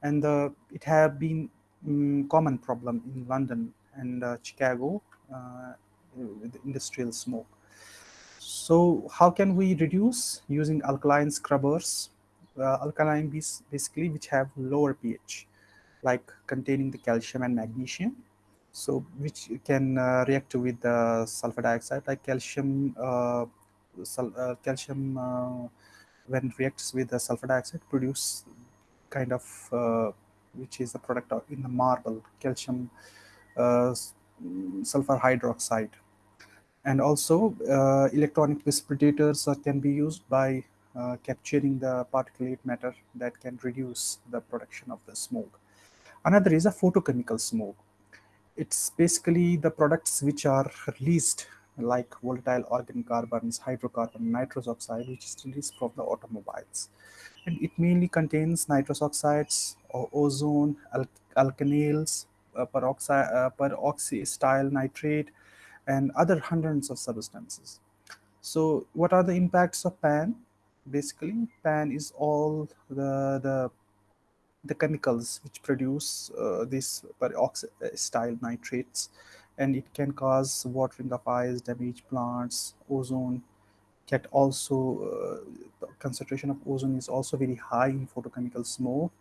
And uh, it have been um, common problem in London and uh, Chicago uh, with industrial smoke. So how can we reduce using alkaline scrubbers? Uh, alkaline basically which have lower pH like containing the calcium and magnesium so which can uh, react with the sulfur dioxide like calcium uh, uh, calcium uh, when reacts with the sulfur dioxide produce kind of uh, which is a product in the marble calcium sulfur hydroxide and also electronic precipitators can be used by capturing the particulate matter that can reduce the production of the smoke another is a photochemical smoke it's basically the products which are released like volatile organic carbons, hydrocarbon, nitrous oxide, which is released from the automobiles. And it mainly contains nitrous oxides, or ozone, al alkanils, uh, uh, peroxystyl nitrate, and other hundreds of substances. So what are the impacts of PAN? Basically, PAN is all the, the the chemicals which produce uh, these peroxystyl nitrates and it can cause watering of eyes, damage plants, ozone get also uh, concentration of ozone is also very high in photochemical smoke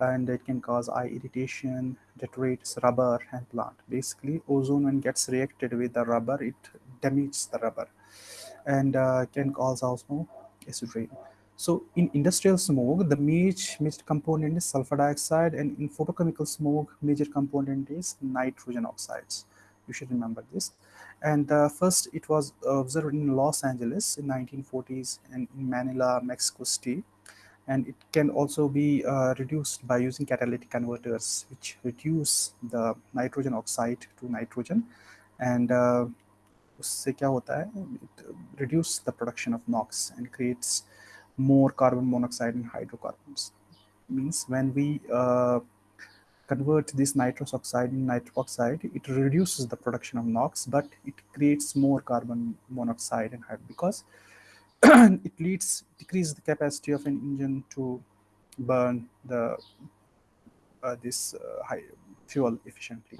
and it can cause eye irritation, deteriorates rubber and plant. Basically, ozone when gets reacted with the rubber, it damages the rubber and uh, can cause also acid rain. So in industrial smoke, the major, major component is sulfur dioxide and in photochemical smoke, major component is nitrogen oxides. You should remember this. And uh, first it was observed in Los Angeles in 1940s and in Manila, Mexico City And it can also be uh, reduced by using catalytic converters, which reduce the nitrogen oxide to nitrogen. And uh, उससे क्या होता है it reduce the production of NOx and creates more carbon monoxide and hydrocarbons. Means when we uh, convert this nitrous oxide in nitric oxide, it reduces the production of NOx, but it creates more carbon monoxide and hydrogen because it leads decrease the capacity of an engine to burn the uh, this uh, fuel efficiently.